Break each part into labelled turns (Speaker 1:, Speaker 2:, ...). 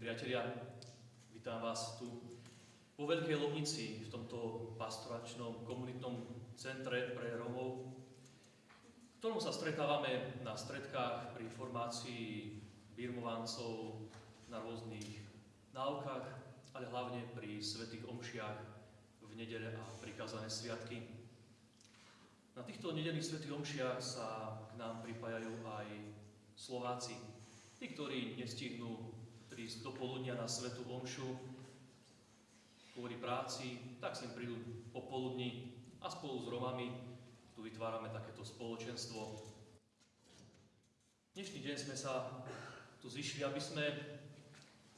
Speaker 1: priatelia, vítam vás tu vo Veľkej Lomnici, v tomto pastoračnom komunitnom centre pre Romov, v ktorom sa stretávame na stredkách pri formácii birmovancov na rôznych náukách, ale hlavne pri svetých omšiach v nedele a prikázané sviatky. Na týchto nedelných svetých omšiach sa k nám pripájajú aj Slováci, tí, ktorí nestihnú prísť do poludnia na Svetu Omšu kvôli práci, tak sem prídu popoludní a spolu s Romami tu vytvárame takéto spoločenstvo. Dnešný deň sme sa tu zišli, aby sme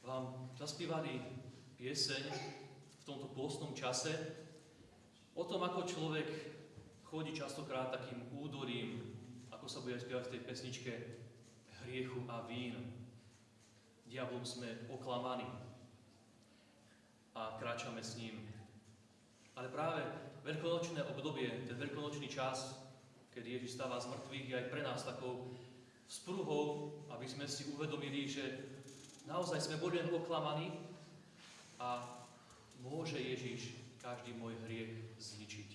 Speaker 1: vám zaspívali pieseň v tomto pôstnom čase o tom, ako človek chodí častokrát takým údorím, ako sa bude spievať v tej pesničke, hriechu a vín diablom sme oklamaní a kráčame s ním. Ale práve veľkonočné obdobie, ten veľkonočný čas, keď Ježiš stáva z mŕtvych, je aj pre nás takou spruhou, aby sme si uvedomili, že naozaj sme boli len oklamaní a môže Ježiš každý môj hriech zničiť.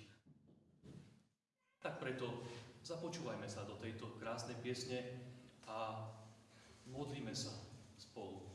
Speaker 1: Tak preto započúvajme sa do tejto krásnej piesne a modlíme sa spolu.